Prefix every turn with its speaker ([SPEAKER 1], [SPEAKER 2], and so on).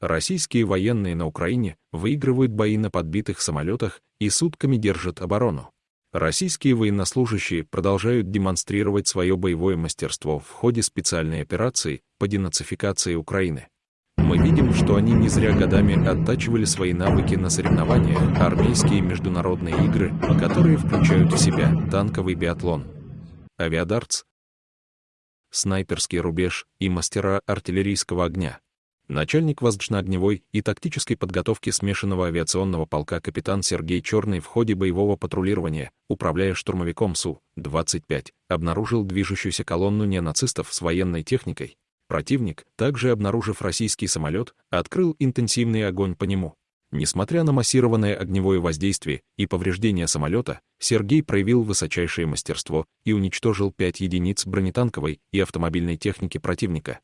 [SPEAKER 1] Российские военные на Украине выигрывают бои на подбитых самолетах и сутками держат оборону. Российские военнослужащие продолжают демонстрировать свое боевое мастерство в ходе специальной операции по денацификации Украины. Мы видим, что они не зря годами оттачивали свои навыки на соревнованиях, армейские международные игры, которые включают в себя танковый биатлон, авиадартс, снайперский рубеж и мастера артиллерийского огня. Начальник воздушно-огневой и тактической подготовки смешанного авиационного полка капитан Сергей Черный в ходе боевого патрулирования, управляя штурмовиком Су-25, обнаружил движущуюся колонну неонацистов с военной техникой. Противник, также обнаружив российский самолет, открыл интенсивный огонь по нему. Несмотря на массированное огневое воздействие и повреждения самолета, Сергей проявил высочайшее мастерство и уничтожил пять единиц бронетанковой и автомобильной техники противника.